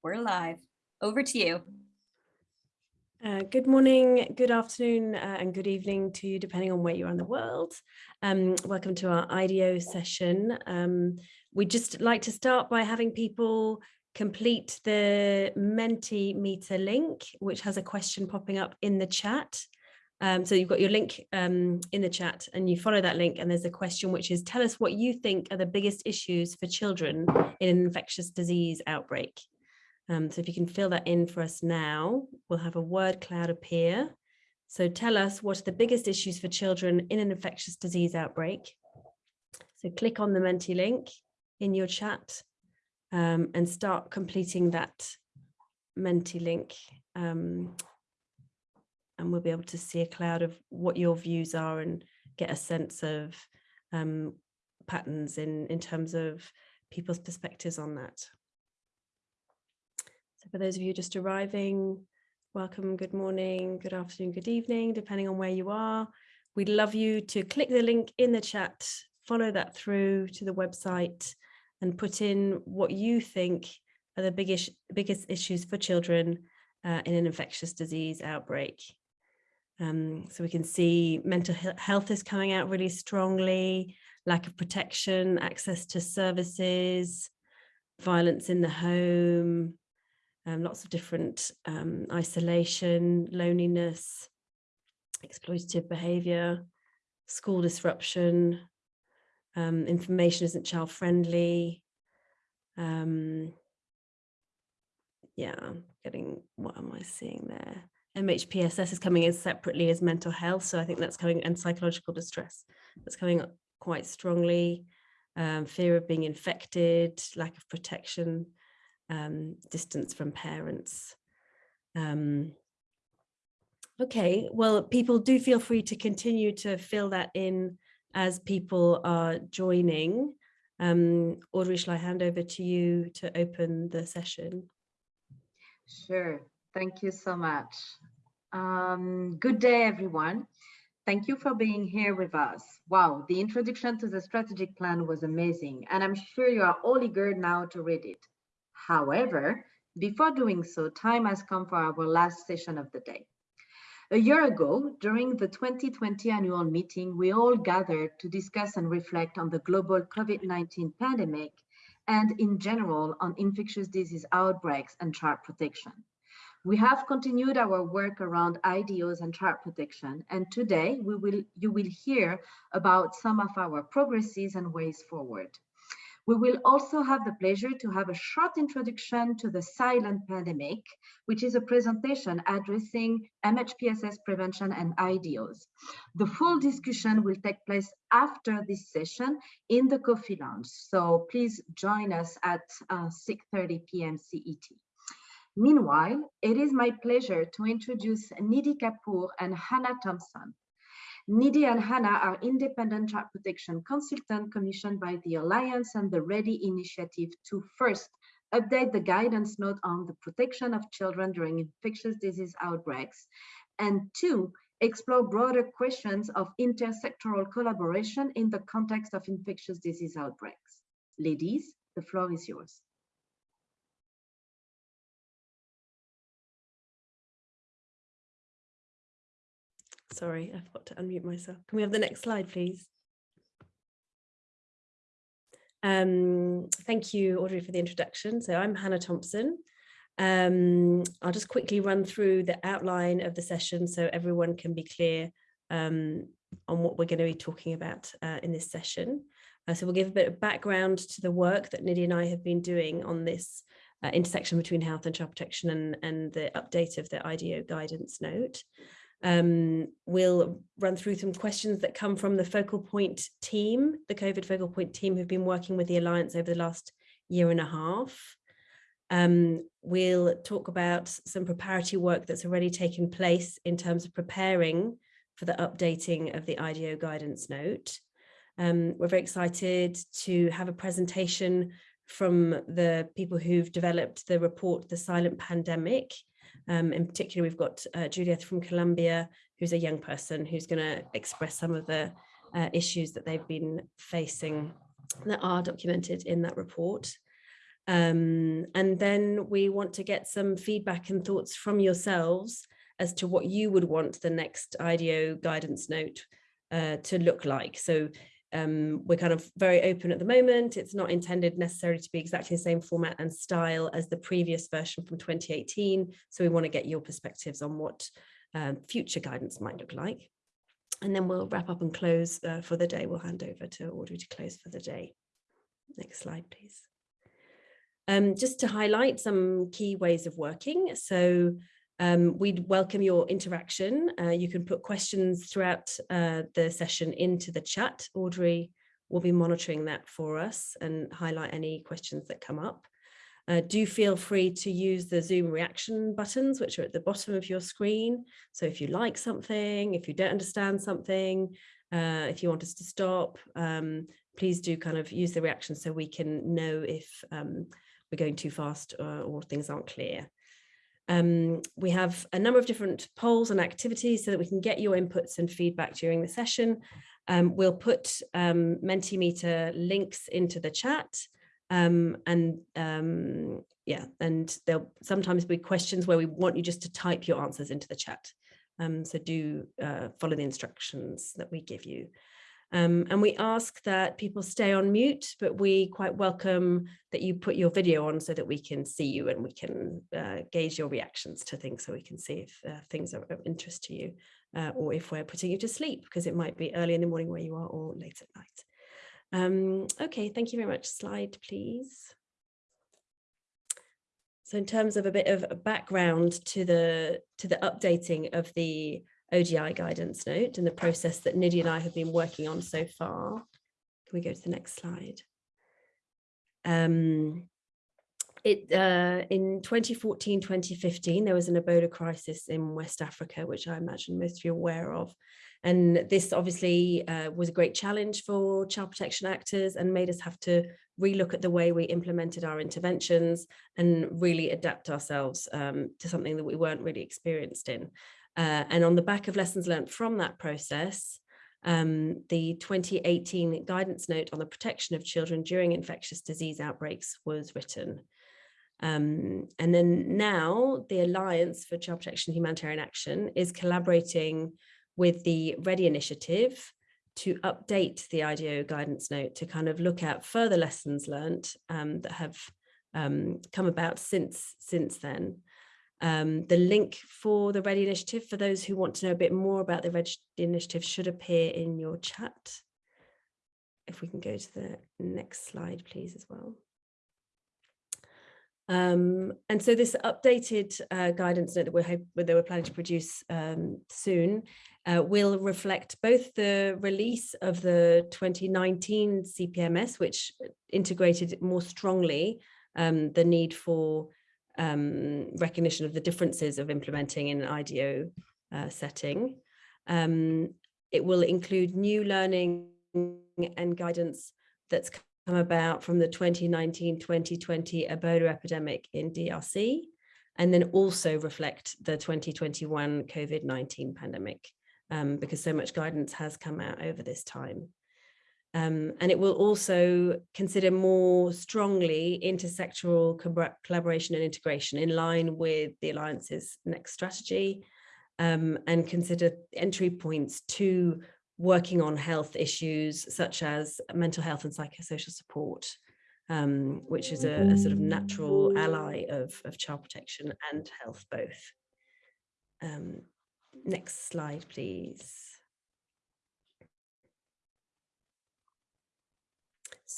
We're live. Over to you. Uh, good morning, good afternoon uh, and good evening to you, depending on where you are in the world. Um, welcome to our IDO session. Um, we'd just like to start by having people complete the Mentimeter link, which has a question popping up in the chat. Um, so you've got your link um, in the chat and you follow that link and there's a question which is tell us what you think are the biggest issues for children in an infectious disease outbreak. Um, so if you can fill that in for us now, we'll have a word cloud appear. So tell us what are the biggest issues for children in an infectious disease outbreak. So click on the Menti link in your chat um, and start completing that Menti link. Um, and we'll be able to see a cloud of what your views are and get a sense of um, patterns in, in terms of people's perspectives on that. So for those of you just arriving, welcome, good morning, good afternoon, good evening, depending on where you are. We'd love you to click the link in the chat, follow that through to the website and put in what you think are the biggest, biggest issues for children uh, in an infectious disease outbreak. Um, so we can see mental health is coming out really strongly, lack of protection, access to services, violence in the home, um, lots of different um, isolation, loneliness, exploitative behavior, school disruption, um, information isn't child friendly. Um, yeah, getting, what am I seeing there? MHPSS is coming in separately as mental health. So I think that's coming and psychological distress. That's coming up quite strongly. Um, fear of being infected, lack of protection, um, distance from parents. Um, okay, well, people do feel free to continue to fill that in as people are joining. Um, Audrey, shall I hand over to you to open the session? Sure, thank you so much. Um, good day, everyone. Thank you for being here with us. Wow, the introduction to the strategic plan was amazing, and I'm sure you are all eager now to read it. However, before doing so, time has come for our last session of the day. A year ago, during the 2020 annual meeting, we all gathered to discuss and reflect on the global COVID-19 pandemic and in general on infectious disease outbreaks and child protection. We have continued our work around IDOs and child protection, and today we will, you will hear about some of our progresses and ways forward. We will also have the pleasure to have a short introduction to the silent pandemic, which is a presentation addressing MHPSS prevention and IDOs. The full discussion will take place after this session in the coffee lounge. So please join us at uh, 6.30 p.m. CET. Meanwhile, it is my pleasure to introduce Nidhi Kapoor and Hannah Thompson. Nidhi and Hannah are independent child protection consultant commissioned by the Alliance and the READY initiative to first update the guidance note on the protection of children during infectious disease outbreaks, and two, explore broader questions of intersectoral collaboration in the context of infectious disease outbreaks. Ladies, the floor is yours. Sorry, I forgot to unmute myself. Can we have the next slide, please? Um, thank you, Audrey, for the introduction. So I'm Hannah Thompson. Um, I'll just quickly run through the outline of the session so everyone can be clear um, on what we're going to be talking about uh, in this session. Uh, so we'll give a bit of background to the work that Nidhi and I have been doing on this uh, intersection between health and child protection and, and the update of the IDO guidance note. Um, we'll run through some questions that come from the focal point team, the COVID focal point team who've been working with the Alliance over the last year and a half. Um, we'll talk about some preparatory work that's already taken place in terms of preparing for the updating of the IDO guidance note. Um, we're very excited to have a presentation from the people who've developed the report, The Silent Pandemic, um, in particular, we've got uh, Juliet from Colombia, who's a young person who's going to express some of the uh, issues that they've been facing that are documented in that report. Um, and then we want to get some feedback and thoughts from yourselves as to what you would want the next IDO guidance note uh, to look like. So um, we're kind of very open at the moment. It's not intended necessarily to be exactly the same format and style as the previous version from 2018. So we want to get your perspectives on what um, future guidance might look like. And then we'll wrap up and close uh, for the day. We'll hand over to Audrey to close for the day. Next slide, please. Um, just to highlight some key ways of working. So um, we'd welcome your interaction. Uh, you can put questions throughout uh, the session into the chat. Audrey will be monitoring that for us and highlight any questions that come up. Uh, do feel free to use the Zoom reaction buttons, which are at the bottom of your screen. So if you like something, if you don't understand something, uh, if you want us to stop, um, please do kind of use the reaction so we can know if um, we're going too fast uh, or things aren't clear. Um, we have a number of different polls and activities so that we can get your inputs and feedback during the session. Um, we'll put um, Mentimeter links into the chat um, and um, yeah, and there'll sometimes be questions where we want you just to type your answers into the chat. Um, so do uh, follow the instructions that we give you. Um, and we ask that people stay on mute, but we quite welcome that you put your video on so that we can see you and we can uh, gauge your reactions to things so we can see if uh, things are of interest to you uh, or if we're putting you to sleep because it might be early in the morning where you are or late at night. Um, okay, thank you very much. Slide, please. So in terms of a bit of background to the to the updating of the ODI guidance note and the process that Nidhi and I have been working on so far. Can we go to the next slide? Um, it uh, in 2014, 2015, there was an Ebola crisis in West Africa, which I imagine most of you are aware of. And this obviously uh, was a great challenge for child protection actors and made us have to relook at the way we implemented our interventions and really adapt ourselves um, to something that we weren't really experienced in. Uh, and on the back of lessons learned from that process, um, the 2018 guidance note on the protection of children during infectious disease outbreaks was written. Um, and then now the Alliance for Child Protection Humanitarian Action is collaborating with the READY initiative to update the IDO guidance note to kind of look at further lessons learned um, that have um, come about since, since then. Um, the link for the Ready Initiative, for those who want to know a bit more about the Ready Initiative, should appear in your chat. If we can go to the next slide, please, as well. Um, and so this updated uh, guidance that we're, that we're planning to produce um, soon uh, will reflect both the release of the 2019 CPMS, which integrated more strongly um, the need for um, recognition of the differences of implementing in an IDO uh, setting. Um, it will include new learning and guidance that's come about from the 2019-2020 Ebola epidemic in DRC, and then also reflect the 2021 COVID-19 pandemic, um, because so much guidance has come out over this time. Um, and it will also consider more strongly intersectoral collaboration and integration in line with the Alliance's next strategy um, and consider entry points to working on health issues such as mental health and psychosocial support, um, which is a, a, sort of natural ally of, of child protection and health both. Um, next slide, please.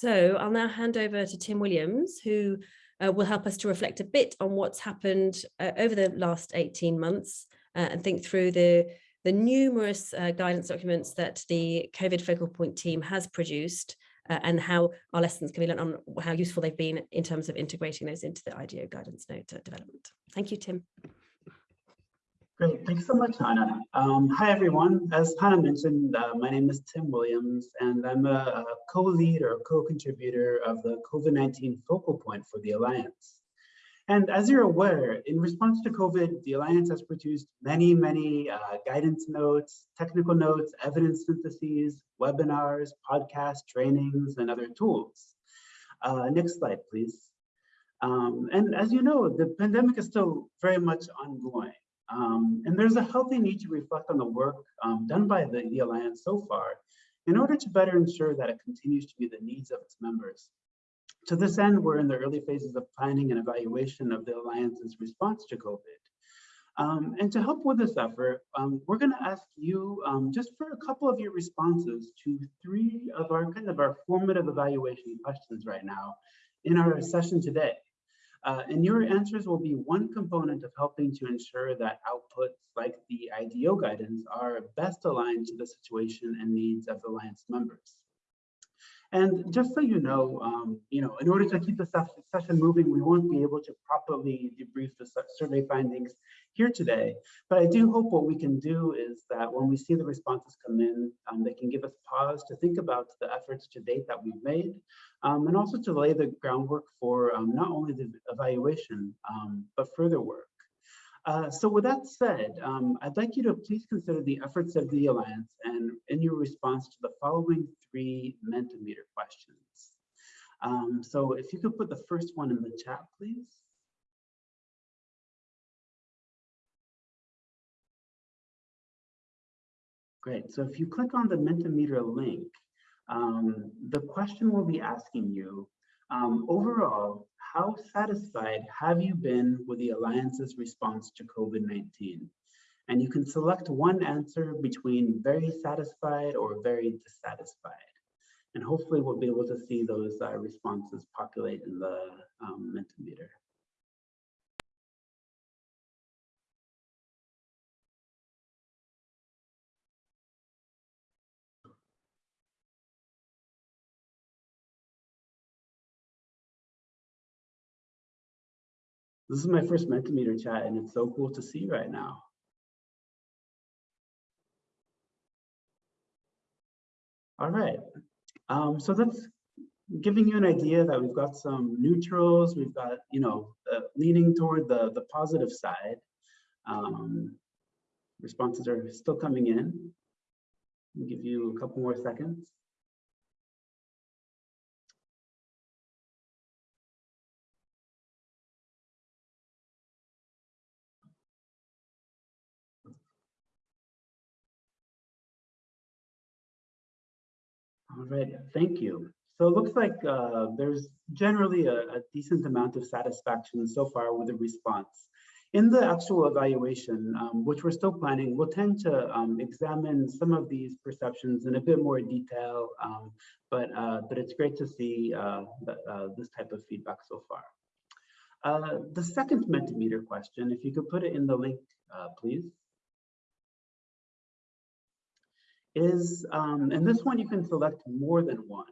So I'll now hand over to Tim Williams, who uh, will help us to reflect a bit on what's happened uh, over the last 18 months uh, and think through the, the numerous uh, guidance documents that the COVID focal point team has produced uh, and how our lessons can be learned on how useful they've been in terms of integrating those into the IDO guidance note uh, development. Thank you, Tim. Great, thanks so much, Hannah. Um, hi, everyone. As Hannah mentioned, uh, my name is Tim Williams, and I'm a, a co-lead or co-contributor of the COVID-19 focal point for the Alliance. And as you're aware, in response to COVID, the Alliance has produced many, many uh, guidance notes, technical notes, evidence syntheses, webinars, podcasts, trainings, and other tools. Uh, next slide, please. Um, and as you know, the pandemic is still very much ongoing. Um, and there's a healthy need to reflect on the work um, done by the, the Alliance so far in order to better ensure that it continues to meet the needs of its members. To this end, we're in the early phases of planning and evaluation of the Alliance's response to COVID. Um, and to help with this effort, um, we're going to ask you um, just for a couple of your responses to three of our kind of our formative evaluation questions right now in our session today. Uh, and your answers will be one component of helping to ensure that outputs like the IDO guidance are best aligned to the situation and needs of Alliance members. And just so you know, um, you know, in order to keep the session moving, we won't be able to properly debrief the survey findings here today. But I do hope what we can do is that when we see the responses come in, um, they can give us pause to think about the efforts to date that we've made, um, and also to lay the groundwork for um, not only the evaluation, um, but further work. Uh, so with that said, um, I'd like you to please consider the efforts of the Alliance and in your response to the following three Mentimeter questions. Um, so if you could put the first one in the chat, please. Great, so if you click on the Mentimeter link, um, the question we'll be asking you, um, overall, how satisfied have you been with the Alliance's response to COVID-19? And you can select one answer between very satisfied or very dissatisfied. And hopefully we'll be able to see those uh, responses populate in the um, Mentimeter. This is my first Mentimeter chat and it's so cool to see right now. All right, um, so that's giving you an idea that we've got some neutrals, we've got, you know, uh, leaning toward the, the positive side. Um, responses are still coming in. Give you a couple more seconds. Right, thank you. So it looks like uh, there's generally a, a, decent amount of satisfaction so far with the response. In the actual evaluation, um, which we're still planning, we'll tend to um, examine some of these perceptions in a bit more detail, um, but, uh, but it's great to see uh, uh, this type of feedback so far. Uh, the second Mentimeter question, if you could put it in the link, uh, please. Is, um, and this one you can select more than one.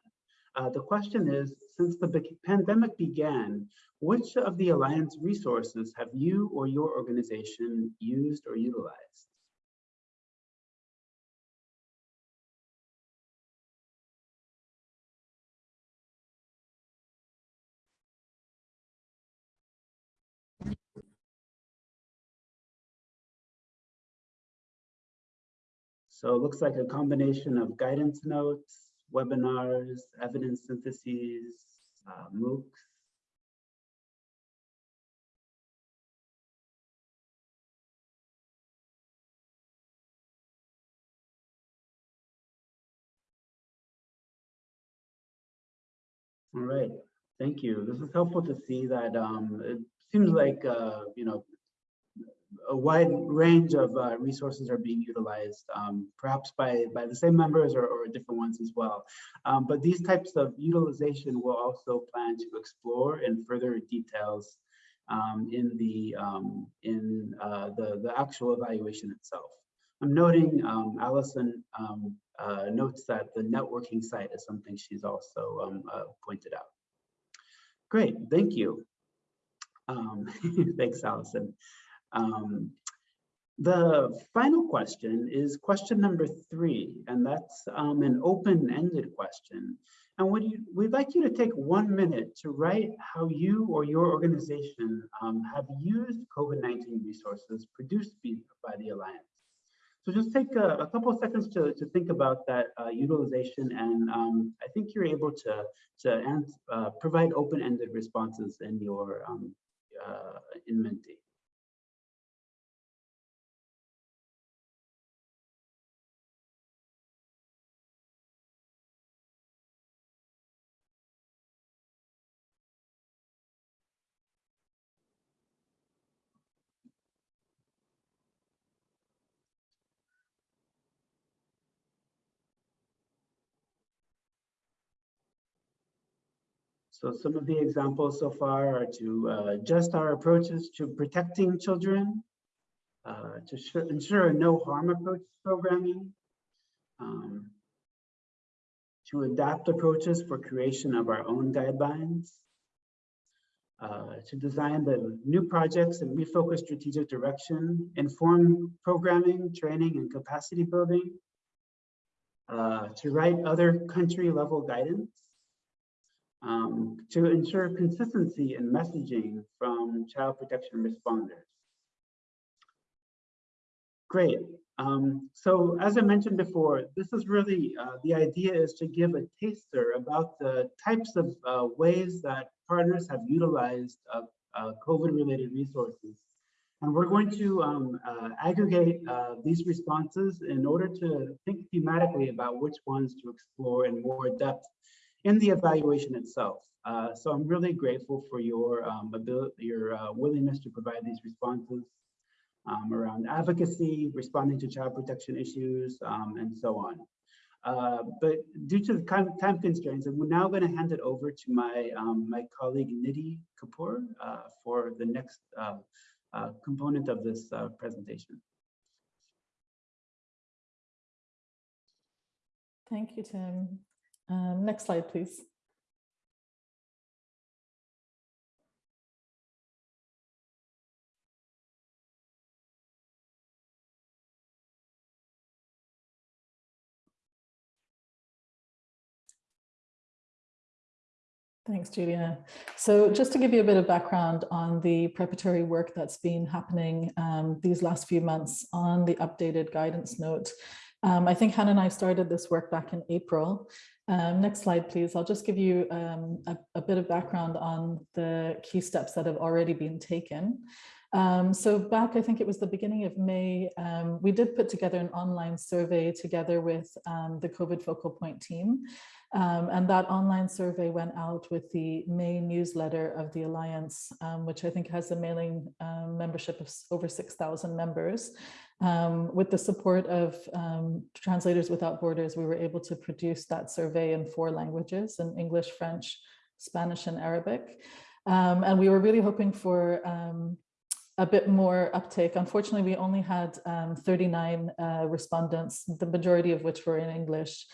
Uh, the question is, since the pandemic began, which of the Alliance resources have you or your organization used or utilized? So it looks like a combination of guidance notes, webinars, evidence syntheses, uh, MOOCs. All right, thank you. This is helpful to see that um, it seems like, uh, you know, a wide range of uh, resources are being utilized, um, perhaps by, by the same members or, or different ones as well. Um, but these types of utilization will also plan to explore in further details um, in the um, in uh, the, the actual evaluation itself. I'm noting um, Allison um, uh, notes that the networking site is something she's also uh, pointed out. Great, thank you. thanks, Allison. Um, the final question is question number three, and that's um, an open-ended question. And would you, we'd like you to take one minute to write how you or your organization um, have used COVID-19 resources produced by the Alliance. So just take a, a couple of seconds to, to think about that uh, utilization and um, I think you're able to, to ans uh, provide open-ended responses in your um, uh, in Menti. So some of the examples so far are to uh, adjust our approaches to protecting children, uh, to ensure a no harm approach to programming, um, to adapt approaches for creation of our own guidelines, uh, to design the new projects and refocus strategic direction, inform programming, training, and capacity building, uh, to write other country level guidance, um, to ensure consistency in messaging from child protection responders. Great. Um, so as I mentioned before, this is really, uh, the idea is to give a taster about the types of uh, ways that partners have utilized uh, uh COVID-related resources. And we're going to um, uh, aggregate uh, these responses in order to think thematically about which ones to explore in more depth in the evaluation itself. Uh, so I'm really grateful for your um, ability, your uh, willingness to provide these responses um, around advocacy, responding to child protection issues, um, and so on. Uh, but due to the time constraints, I'm now going to hand it over to my um, my colleague Nidhi Kapoor uh, for the next uh, uh, component of this presentation. Thank you, Tim. Um, next slide, please. Thanks, Julia. So just to give you a bit of background on the preparatory work that's been happening um, these last few months on the updated guidance note, um, I think Hannah and I started this work back in April um, next slide, please. I'll just give you um, a, a, bit of background on the key steps that have already been taken. Um, so back, I think it was the beginning of May, um, we did put together an online survey together with um, the COVID focal point team. Um, and that online survey went out with the May newsletter of the Alliance, which I think has a mailing membership of over 6,000 members. Um, with the support of um, Translators Without Borders, we were able to produce that survey in four languages, in English, French, Spanish, and Arabic. Um, and we were really hoping for um, a bit more uptake. Unfortunately, we only had um, 39 uh, respondents, the majority of which were in English.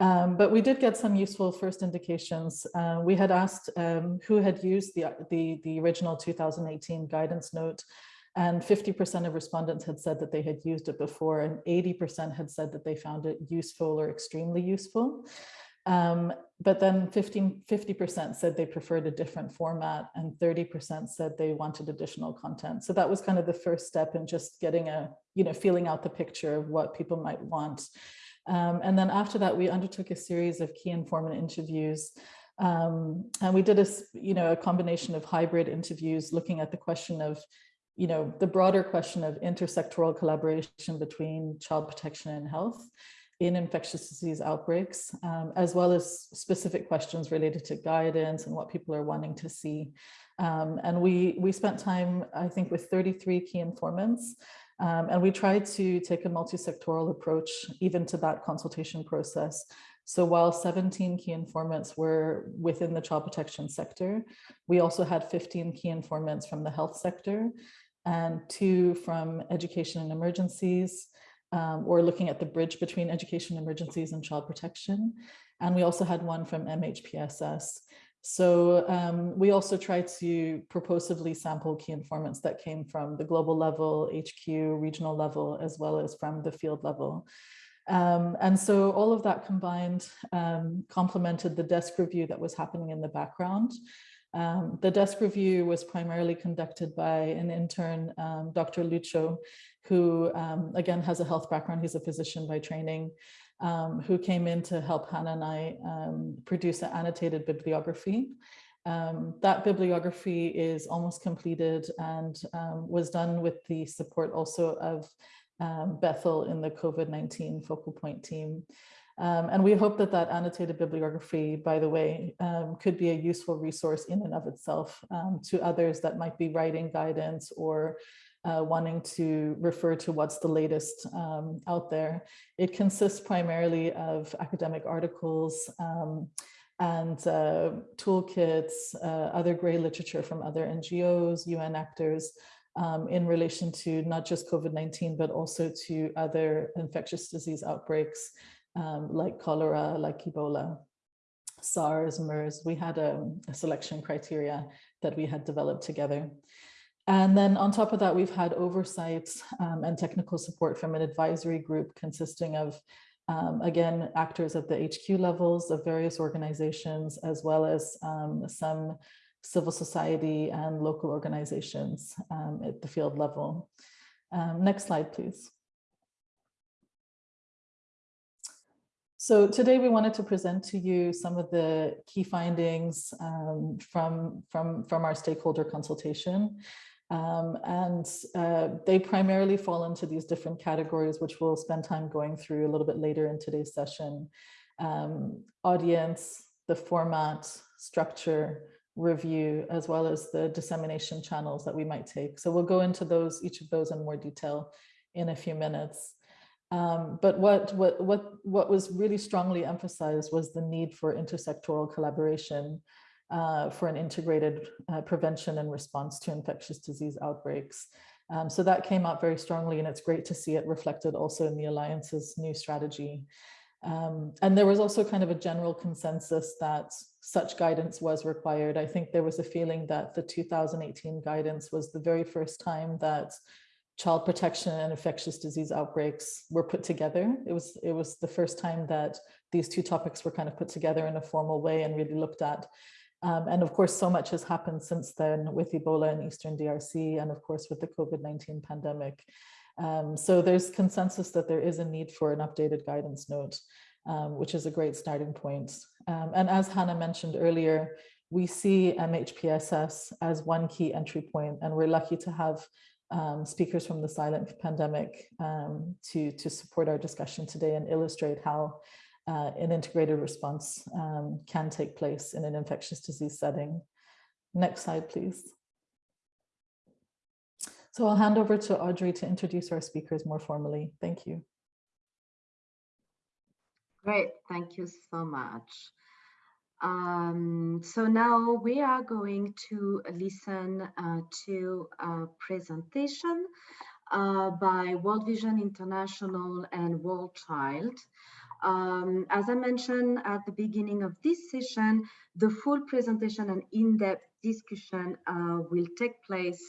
Um, but we did get some useful first indications. Uh, we had asked um, who had used the, the, the original 2018 guidance note and 50% of respondents had said that they had used it before and 80% had said that they found it useful or extremely useful. Um, but then 15, 50% said they preferred a different format and 30% said they wanted additional content. So that was kind of the first step in just getting a, you know, feeling out the picture of what people might want. Um, and then after that, we undertook a series of key informant interviews um, and we did a, you know, a combination of hybrid interviews looking at the question of you know, the broader question of intersectoral collaboration between child protection and health in infectious disease outbreaks, um, as well as specific questions related to guidance and what people are wanting to see. Um, and we, we spent time, I think, with 33 key informants, um, and we tried to take a multi-sectoral approach even to that consultation process. So while 17 key informants were within the child protection sector, we also had 15 key informants from the health sector and two from education and emergencies, um, or looking at the bridge between education emergencies and child protection. And we also had one from MHPSS. So um, we also tried to purposively sample key informants that came from the global level, HQ, regional level, as well as from the field level. Um, and so all of that combined um, complemented the desk review that was happening in the background. Um, the desk review was primarily conducted by an intern, um, Dr. Lucho, who um, again has a health background. He's a physician by training, um, who came in to help Hannah and I um, produce an annotated bibliography. Um, that bibliography is almost completed and um, was done with the support also of um, Bethel in the COVID-19 focal point team. Um, and we hope that that annotated bibliography, by the way, um, could be a useful resource in and of itself um, to others that might be writing guidance or uh, wanting to refer to what's the latest um, out there. It consists primarily of academic articles um, and uh, toolkits, uh, other gray literature from other NGOs, UN actors, um, in relation to not just COVID-19, but also to other infectious disease outbreaks um, like cholera, like Ebola, SARS, MERS. We had a, a selection criteria that we had developed together. And then on top of that, we've had oversight um, and technical support from an advisory group consisting of, um, again, actors at the HQ levels of various organizations, as well as um, some civil society and local organizations um, at the field level. Um, next slide, please. So today we wanted to present to you some of the key findings um, from, from, from our stakeholder consultation. Um, and uh, they primarily fall into these different categories, which we'll spend time going through a little bit later in today's session. Um, audience, the format, structure, review, as well as the dissemination channels that we might take. So we'll go into those, each of those in more detail in a few minutes. Um, but what, what, what, what was really strongly emphasized was the need for intersectoral collaboration uh, for an integrated uh, prevention and response to infectious disease outbreaks. Um, so that came out very strongly and it's great to see it reflected also in the Alliance's new strategy. Um, and there was also kind of a general consensus that such guidance was required. I think there was a feeling that the 2018 guidance was the very first time that child protection and infectious disease outbreaks were put together. It was, it was the first time that these two topics were kind of put together in a formal way and really looked at. Um, and of course, so much has happened since then with Ebola in Eastern DRC and of course with the COVID-19 pandemic. Um, so there's consensus that there is a need for an updated guidance note, um, which is a great starting point. Um, and as Hannah mentioned earlier, we see MHPSS as one key entry point, and we're lucky to have um, speakers from the silent pandemic um, to, to support our discussion today and illustrate how uh, an integrated response um, can take place in an infectious disease setting. Next slide, please. So I'll hand over to Audrey to introduce our speakers more formally. Thank you. Great, thank you so much. Um, so now we are going to listen uh, to a presentation uh, by World Vision International and War Child. Um, as I mentioned at the beginning of this session, the full presentation and in-depth discussion uh, will take place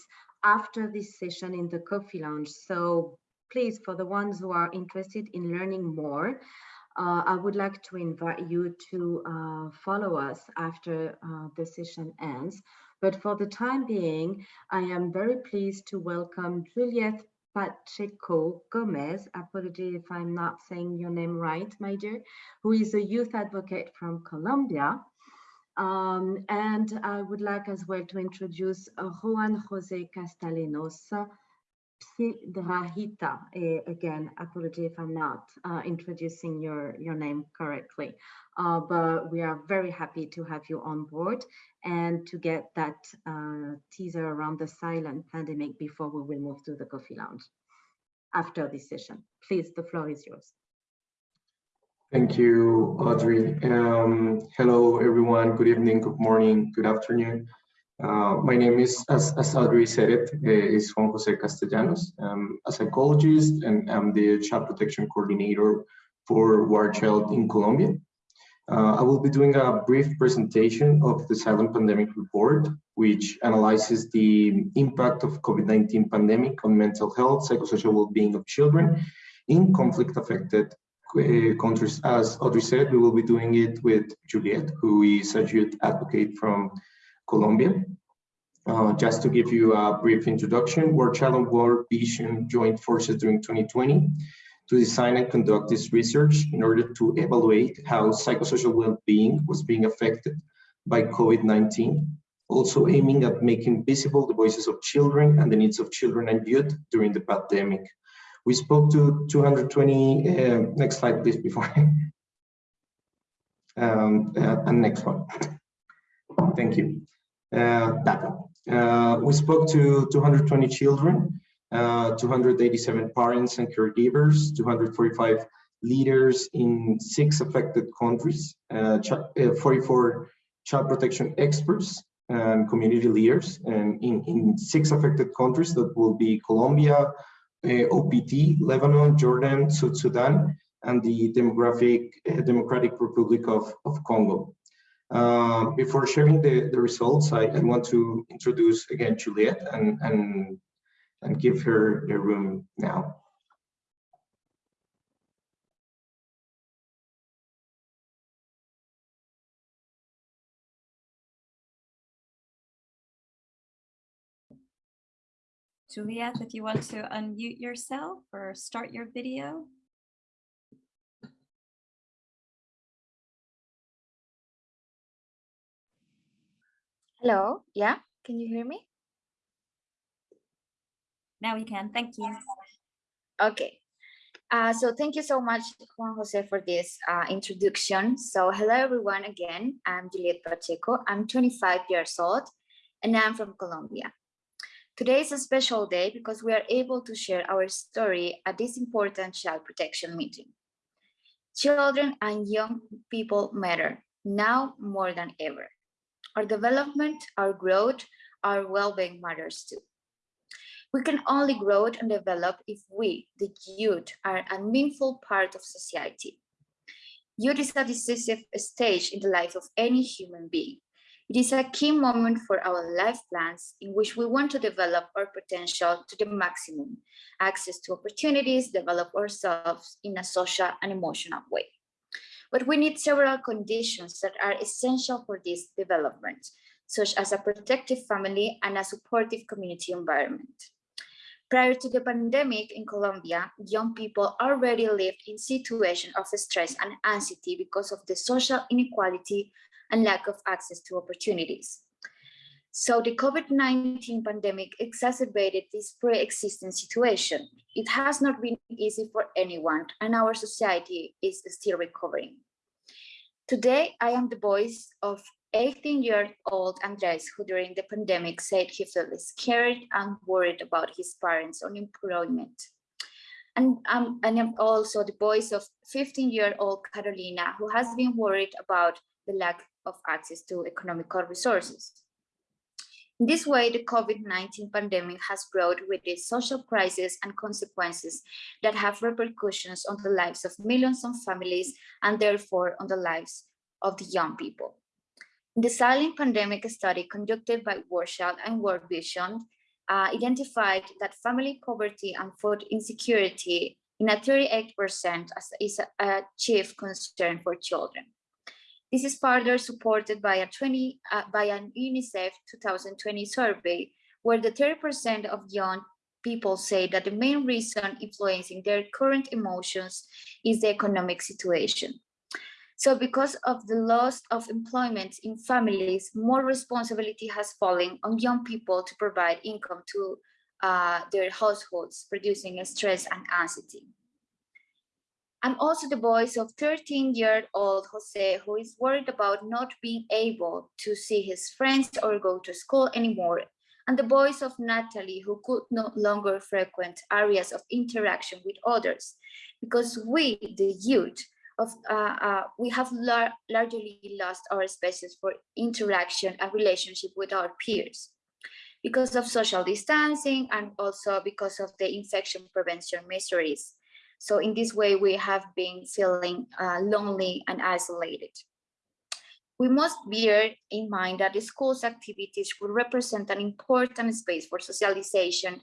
after this session in the coffee lounge. So please, for the ones who are interested in learning more, uh, I would like to invite you to uh, follow us after uh, the session ends. But for the time being, I am very pleased to welcome Juliette Pacheco Gomez, apology if I'm not saying your name right, my dear, who is a youth advocate from Colombia. Um, and I would like as well to introduce uh, Juan Jose Castellanos, Piedrahita. Uh, again, apology if I'm not uh, introducing your, your name correctly, uh, but we are very happy to have you on board and to get that uh, teaser around the silent pandemic before we will move to the coffee lounge after this session. Please, the floor is yours. Thank you, Audrey. Um, hello, everyone. Good evening, good morning, good afternoon. Uh, my name is, as, as Audrey said it, is Juan Jose Castellanos. I'm a psychologist and I'm the child protection coordinator for War Child in Colombia. Uh, I will be doing a brief presentation of the Silent Pandemic Report, which analyzes the impact of COVID-19 pandemic on mental health, psychosocial well-being of children in conflict-affected uh, countries. As Audrey said, we will be doing it with Juliette, who is a youth advocate from Colombia. Uh, just to give you a brief introduction, War Child World Vision joined forces during 2020 to design and conduct this research in order to evaluate how psychosocial well-being was being affected by COVID-19, also aiming at making visible the voices of children and the needs of children and youth during the pandemic. We spoke to 220, uh, next slide please before. um, uh, and next one. Thank you. Uh, data. Uh, we spoke to 220 children, uh, 287 parents and caregivers, 245 leaders in six affected countries, uh, ch uh, 44 child protection experts and community leaders and in, in six affected countries that will be Colombia, uh, OPT, Lebanon, Jordan, South Sudan, and the uh, Democratic Republic of, of Congo. Uh, before sharing the, the results, I, I, want to introduce again Juliet and, and, and give her the room now. Juliet, if you want to unmute yourself or start your video. Hello, yeah, can you hear me? Now we can, thank you. Okay, uh, so thank you so much, Juan Jose, for this uh, introduction. So hello, everyone, again, I'm Juliet Pacheco. I'm 25 years old, and I'm from Colombia. Today is a special day because we are able to share our story at this important child protection meeting. Children and young people matter, now more than ever. Our development, our growth, our well-being matters too. We can only grow and develop if we, the youth, are a meaningful part of society. Youth is a decisive stage in the life of any human being. It is a key moment for our life plans in which we want to develop our potential to the maximum, access to opportunities, develop ourselves in a social and emotional way. But we need several conditions that are essential for this development, such as a protective family and a supportive community environment. Prior to the pandemic in Colombia, young people already lived in situations of stress and anxiety because of the social inequality and lack of access to opportunities. So the COVID-19 pandemic exacerbated this pre-existing situation. It has not been easy for anyone and our society is still recovering. Today, I am the voice of 18-year-old Andres, who during the pandemic said he felt scared and worried about his parents' unemployment. And, um, and I'm also the voice of 15-year-old Carolina, who has been worried about the lack of access to economical resources. This way, the COVID-19 pandemic has brought with it social crisis and consequences that have repercussions on the lives of millions of families and therefore on the lives of the young people. The silent pandemic study conducted by World and World Vision uh, identified that family poverty and food insecurity in a 38% is a chief concern for children. This is further supported by a 20 uh, by an UNICEF 2020 survey, where the 30% of young people say that the main reason influencing their current emotions is the economic situation. So because of the loss of employment in families, more responsibility has fallen on young people to provide income to uh, their households, producing stress and anxiety. I'm also the voice of 13-year-old Jose, who is worried about not being able to see his friends or go to school anymore, and the voice of Natalie, who could no longer frequent areas of interaction with others, because we, the youth, of uh, uh, we have lar largely lost our spaces for interaction and relationship with our peers. Because of social distancing and also because of the infection prevention measures so in this way, we have been feeling uh, lonely and isolated. We must bear in mind that the school's activities will represent an important space for socialization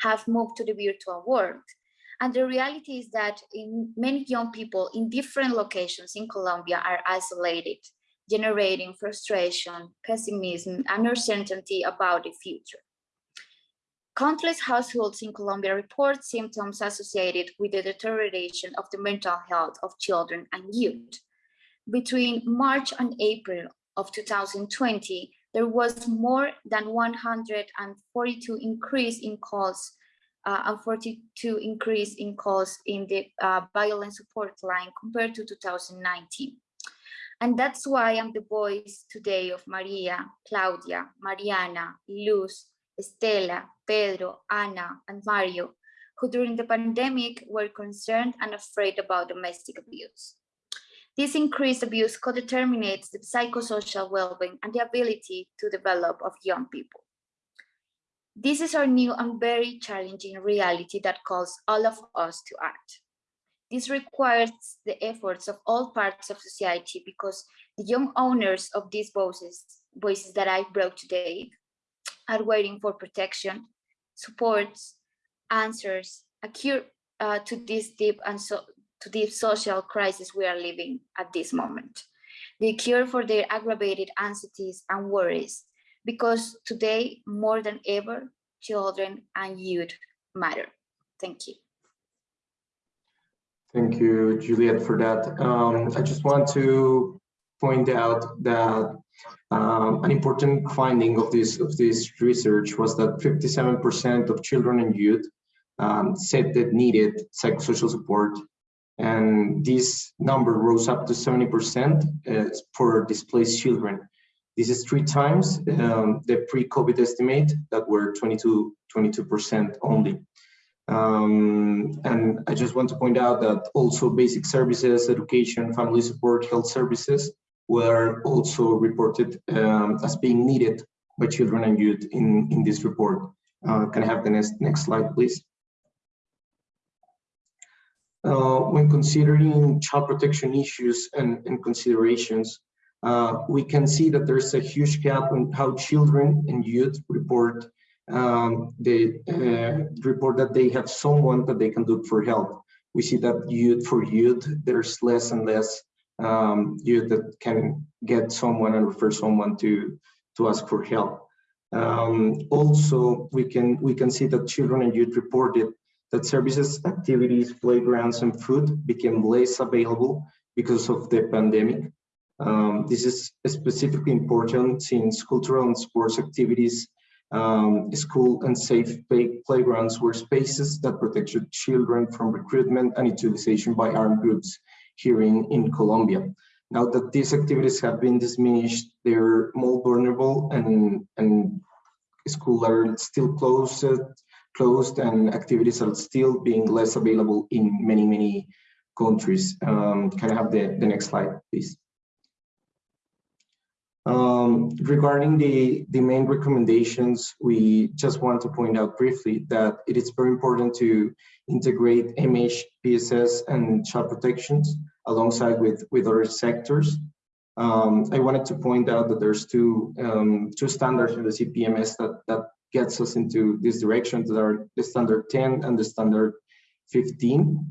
have moved to the virtual world. And the reality is that many young people in different locations in Colombia are isolated generating frustration, pessimism, and uncertainty about the future. Countless households in Colombia report symptoms associated with the deterioration of the mental health of children and youth. Between March and April of 2020, there was more than 142 increase in calls uh, and 42 increase in calls in the uh, violence support line compared to 2019. And that's why I'm the voice today of Maria, Claudia, Mariana, Luz, Estela, Pedro, Ana, and Mario, who during the pandemic were concerned and afraid about domestic abuse. This increased abuse co-determinates the psychosocial well-being and the ability to develop of young people. This is our new and very challenging reality that calls all of us to act. This requires the efforts of all parts of society because the young owners of these voices, voices that I brought today are waiting for protection, supports, answers, a cure uh, to this deep and so to the social crisis we are living at this moment. The cure for their aggravated anxieties and worries, because today, more than ever, children and youth matter. Thank you. Thank you, Juliet, for that. Um, I just want to point out that um, an important finding of this of this research was that 57% of children and youth um, said that needed psychosocial support, and this number rose up to 70% uh, for displaced children. This is three times um, the pre-COVID estimate that were 22 22% only. Um, and I just want to point out that also basic services, education, family support, health services were also reported um, as being needed by children and youth in, in this report. Uh, can I have the next, next slide, please? Uh, when considering child protection issues and, and considerations, uh, we can see that there's a huge gap in how children and youth report um, they uh, report that they have someone that they can look for help. We see that youth for youth, there's less and less um, youth that can get someone and refer someone to to ask for help. Um, also, we can we can see that children and youth reported that services, activities, playgrounds, and food became less available because of the pandemic. Um, this is specifically important since cultural and sports activities um, school and safe play playgrounds were spaces that protected children from recruitment and utilization by armed groups here in, in Colombia. Now that these activities have been diminished, they're more vulnerable and, and schools are still closed, closed and activities are still being less available in many, many countries. Um, can I have the, the next slide, please? Um, regarding the, the main recommendations, we just want to point out briefly that it is very important to integrate MH, PSS, and child protections alongside with, with other sectors. Um, I wanted to point out that there's two, um, two standards in the CPMS that, that gets us into this direction that are the standard 10 and the standard 15.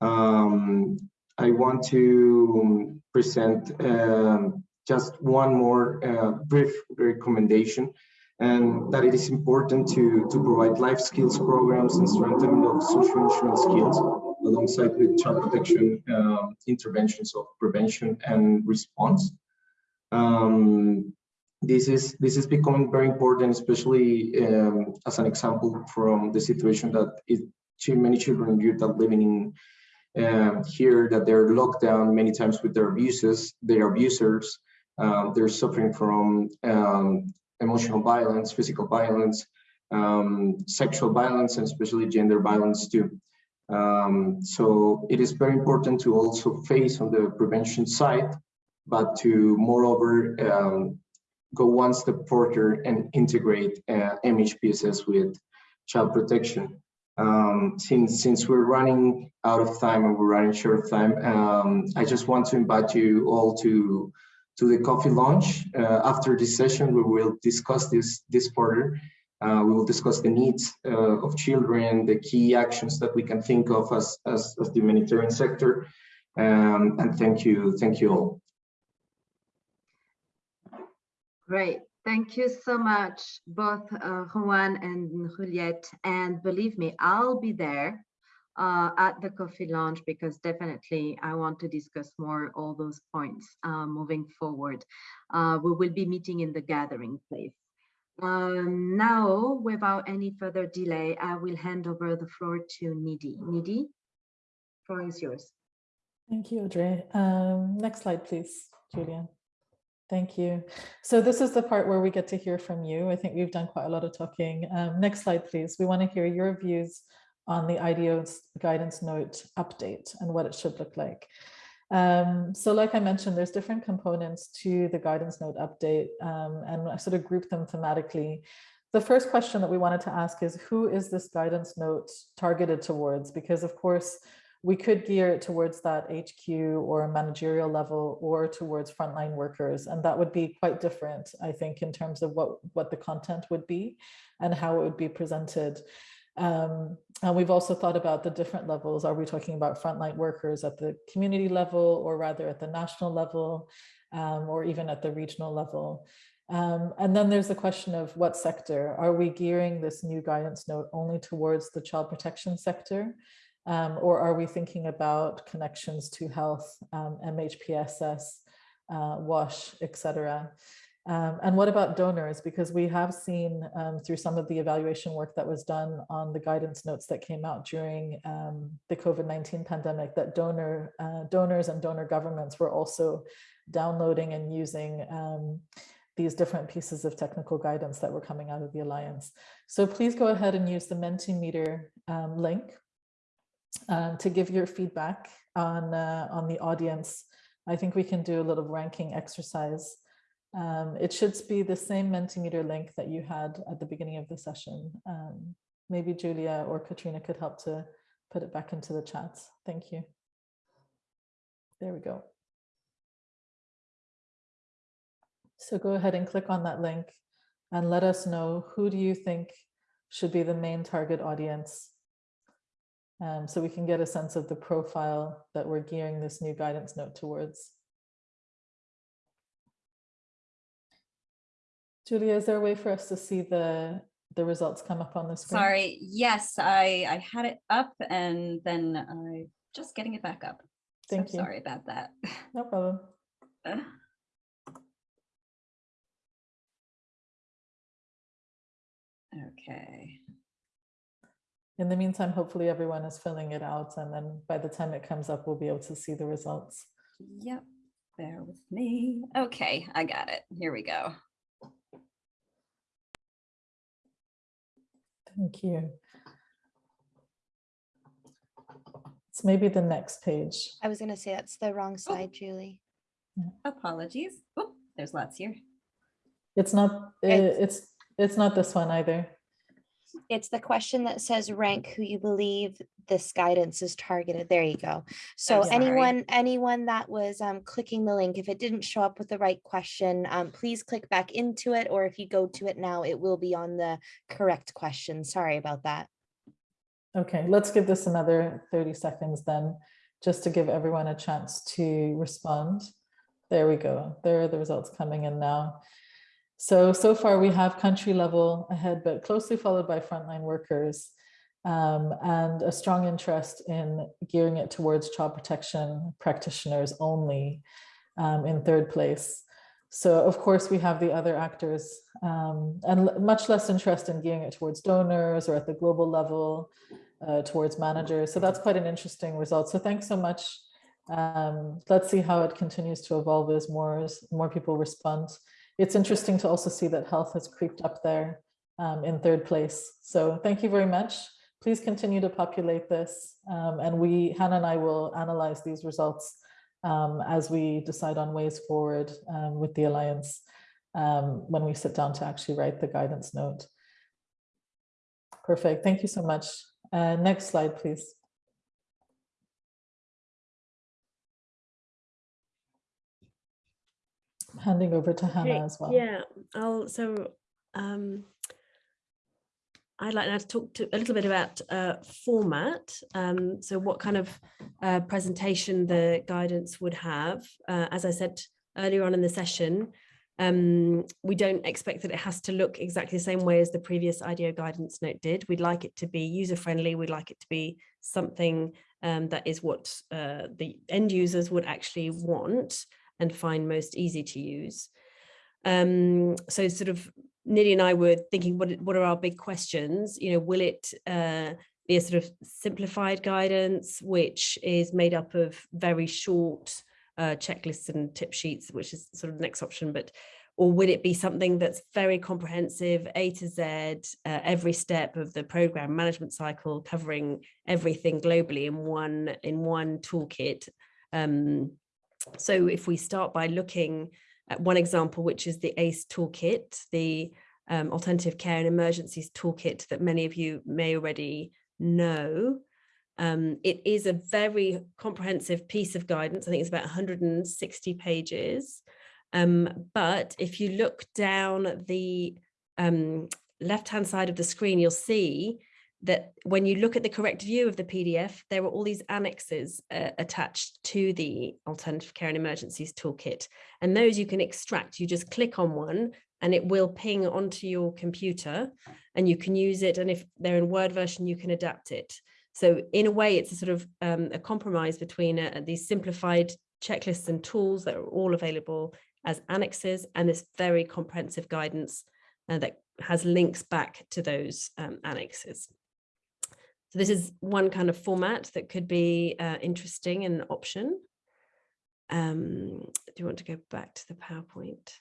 Um, I want to present um, just one more uh, brief recommendation and that it is important to, to provide life skills programs and strengthening of social skills alongside with child protection um, interventions of prevention and response. Um, this is this is becoming very important, especially um, as an example from the situation that it, too many children and youth are living in um, here that they're locked down many times with their abuses, their abusers, um, they're suffering from um, emotional violence, physical violence, um, sexual violence, and especially gender violence too. Um, so it is very important to also face on the prevention side, but to moreover um, go one step further and integrate uh, MHPSS with child protection. Um, since since we're running out of time and we're running short of time, um, I just want to invite you all to to the coffee launch. Uh, after this session, we will discuss this, this further. Uh, we will discuss the needs uh, of children, the key actions that we can think of as, as, as the humanitarian sector. Um, and thank you, thank you all. Great. Thank you so much, both uh, Juan and Juliette. And believe me, I'll be there uh, at the coffee lounge because definitely I want to discuss more all those points uh, moving forward. Uh, we will be meeting in the gathering place. Um, now, without any further delay, I will hand over the floor to Nidhi. Nidhi, floor is yours. Thank you, Audrey. Um, next slide, please, Julian. Thank you. So this is the part where we get to hear from you. I think we've done quite a lot of talking. Um, next slide, please. We want to hear your views on the IDO's guidance note update and what it should look like. Um, so like I mentioned, there's different components to the guidance note update um, and I sort of grouped them thematically. The first question that we wanted to ask is who is this guidance note targeted towards? Because of course, we could gear it towards that HQ or managerial level or towards frontline workers. And that would be quite different, I think, in terms of what, what the content would be and how it would be presented. Um, and we've also thought about the different levels. Are we talking about frontline workers at the community level or rather at the national level um, or even at the regional level? Um, and then there's the question of what sector. Are we gearing this new guidance note only towards the child protection sector? Um, or are we thinking about connections to health, um, MHPSS, uh, WASH, etc. Um, and what about donors? Because we have seen um, through some of the evaluation work that was done on the guidance notes that came out during um, the COVID-19 pandemic that donor uh, donors and donor governments were also downloading and using um, these different pieces of technical guidance that were coming out of the Alliance. So please go ahead and use the Mentimeter um, link um, to give your feedback on, uh, on the audience. I think we can do a little ranking exercise. Um, it should be the same Mentimeter link that you had at the beginning of the session. Um, maybe Julia or Katrina could help to put it back into the chat. Thank you. There we go. So go ahead and click on that link and let us know who do you think should be the main target audience um, so we can get a sense of the profile that we're gearing this new guidance note towards. Julia, is there a way for us to see the, the results come up on the screen? Sorry, yes, I, I had it up and then I just getting it back up. Thank so you. Sorry about that. No problem. Okay. In the meantime, hopefully everyone is filling it out and then by the time it comes up, we'll be able to see the results. Yep, bear with me. Okay, I got it. Here we go. Thank you. It's maybe the next page. I was gonna say that's the wrong oh. slide, Julie. Apologies. Oh, there's lots here. It's not, It's- it's, it's not this one either. It's the question that says rank who you believe this guidance is targeted. There you go. So anyone, anyone that was um, clicking the link, if it didn't show up with the right question, um, please click back into it. Or if you go to it now, it will be on the correct question. Sorry about that. Okay, let's give this another 30 seconds then, just to give everyone a chance to respond. There we go. There are the results coming in now. So, so far we have country level ahead, but closely followed by frontline workers um, and a strong interest in gearing it towards child protection practitioners only um, in third place. So of course we have the other actors um, and much less interest in gearing it towards donors or at the global level uh, towards managers. So that's quite an interesting result. So thanks so much. Um, let's see how it continues to evolve as more, as more people respond. It's interesting to also see that health has creeped up there um, in third place. So thank you very much. Please continue to populate this. Um, and we, Hannah and I will analyze these results um, as we decide on ways forward um, with the Alliance um, when we sit down to actually write the guidance note. Perfect. Thank you so much. Uh, next slide, please. Handing over to Hannah Okay, as well. Yeah, I'll, so, um, I'd like now to talk to a little bit about uh, format. Um, so what kind of uh, presentation the guidance would have. Uh, as I said earlier on in the session, Um, we don't expect that it has to look exactly the same way as the previous IDO guidance note did. We'd like it to be user-friendly. We'd like it to be something um, that is what uh, the end users would actually want and find most easy to use. Um, so sort of Nidhi and I were thinking, what, what are our big questions? You know, will it uh, be a sort of simplified guidance, which is made up of very short uh, checklists and tip sheets, which is sort of the next option, but or would it be something that's very comprehensive, A to Z, uh, every step of the program management cycle, covering everything globally in one in one toolkit? Um, so if we start by looking at one example, which is the ACE toolkit, the um, Alternative Care in Emergencies toolkit that many of you may already know. Um, it is a very comprehensive piece of guidance. I think it's about 160 pages. Um, but if you look down the um, left-hand side of the screen, you'll see that when you look at the correct view of the PDF, there are all these annexes uh, attached to the Alternative Care in Emergencies Toolkit. And those you can extract. You just click on one and it will ping onto your computer and you can use it. And if they're in Word version, you can adapt it. So in a way, it's a sort of um, a compromise between uh, these simplified checklists and tools that are all available as annexes and this very comprehensive guidance uh, that has links back to those um, annexes. So this is one kind of format that could be uh, interesting and an option. Um, do you want to go back to the PowerPoint?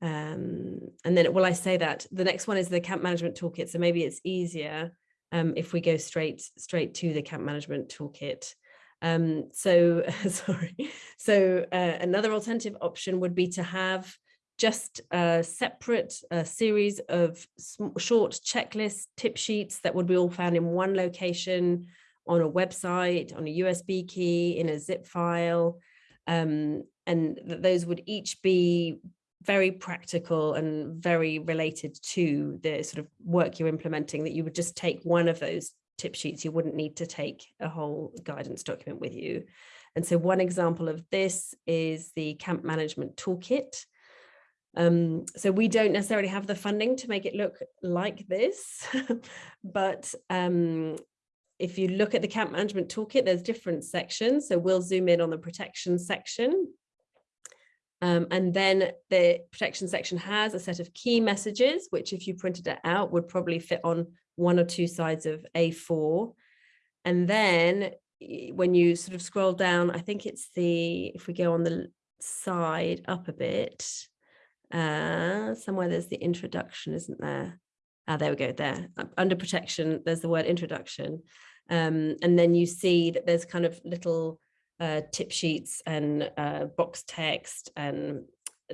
Um, and then, will I say that the next one is the camp management toolkit. So maybe it's easier um, if we go straight straight to the camp management toolkit. Um, so sorry. So uh, another alternative option would be to have just a separate series of short checklist tip sheets that would be all found in one location on a website, on a USB key, in a zip file. Um, and th those would each be very practical and very related to the sort of work you're implementing that you would just take one of those tip sheets. You wouldn't need to take a whole guidance document with you. And so one example of this is the camp management toolkit. Um, so we don't necessarily have the funding to make it look like this, but um, if you look at the camp management toolkit, there's different sections. So we'll zoom in on the protection section. Um, and then the protection section has a set of key messages, which if you printed it out would probably fit on one or two sides of A4. And then when you sort of scroll down, I think it's the, if we go on the side up a bit, uh, somewhere there's the introduction, isn't there? Ah, there we go, there. Under protection, there's the word introduction. Um, and then you see that there's kind of little uh, tip sheets and uh, box text and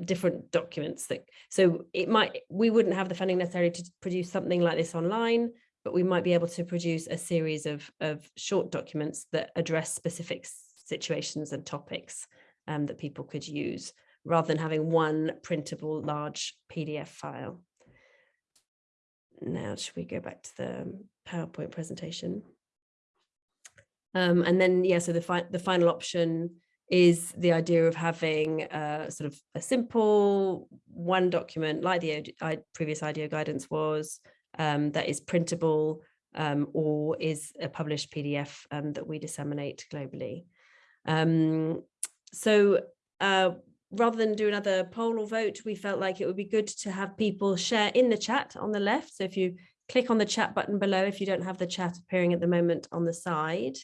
different documents that so it might we wouldn't have the funding necessarily to produce something like this online but we might be able to produce a series of of short documents that address specific situations and topics um, that people could use rather than having one printable large PDF file. Now, should we go back to the PowerPoint presentation? Um, and then, yeah, so the, fi the final option is the idea of having a, sort of a simple one document like the previous IDO guidance was um, that is printable um, or is a published PDF um, that we disseminate globally. Um, so uh, rather than do another poll or vote, we felt like it would be good to have people share in the chat on the left. So if you click on the chat button below, if you don't have the chat appearing at the moment on the side,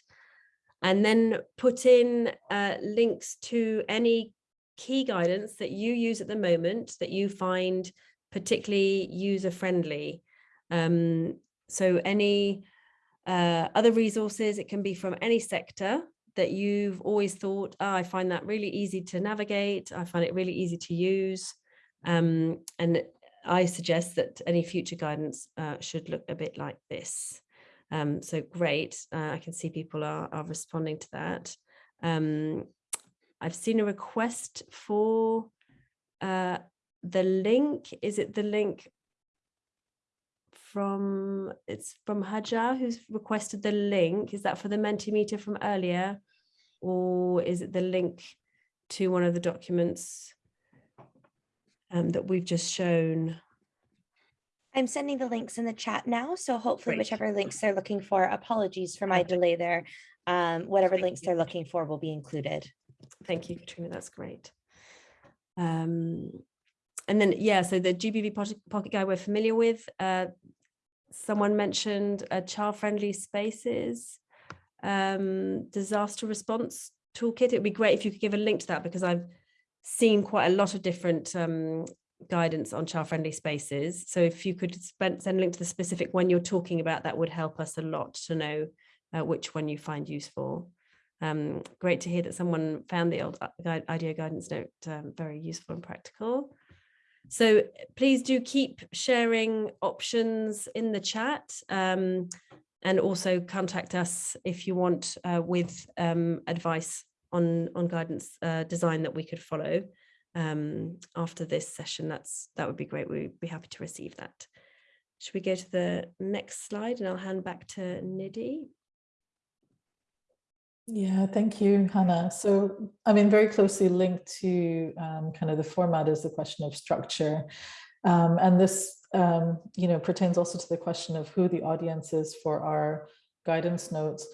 and then put in uh, links to any key guidance that you use at the moment that you find particularly user friendly. Um, so any uh, other resources, it can be from any sector that you've always thought, oh, I find that really easy to navigate. I find it really easy to use. Um, and I suggest that any future guidance uh, should look a bit like this. Um, so great, uh, I can see people are, are responding to that. Um, I've seen a request for uh, the link. Is it the link from, it's from Hajar who's requested the link. Is that for the Mentimeter from earlier? Or is it the link to one of the documents um, that we've just shown. I'm sending the links in the chat now, so hopefully Great. whichever links they're looking for, apologies for my delay there. Um, whatever links they're looking for will be included. Thank you, Katrina. That's great. Um, and then, yeah, so the GBV pocket, pocket guide we're familiar with. Uh, someone mentioned uh, child-friendly spaces, um, disaster response toolkit. It'd be great if you could give a link to that because I've seen quite a lot of different um, guidance on child-friendly spaces. So if you could spend, send a link to the specific one you're talking about, that would help us a lot to know uh, which one you find useful. Um, great to hear that someone found the old IDO guidance note um, very useful and practical. So please do keep sharing options in the chat um, and also contact us if you want uh, with um, advice on, on guidance uh, design that we could follow um, after this session. That's That would be great. We'd be happy to receive that. Should we go to the next slide and I'll hand back to Nidhi. Yeah, thank you, Hannah. So, I mean, very closely linked to um, kind of the format is the question of structure. Um, and this, um, you know, pertains also to the question of who the audience is for our guidance notes.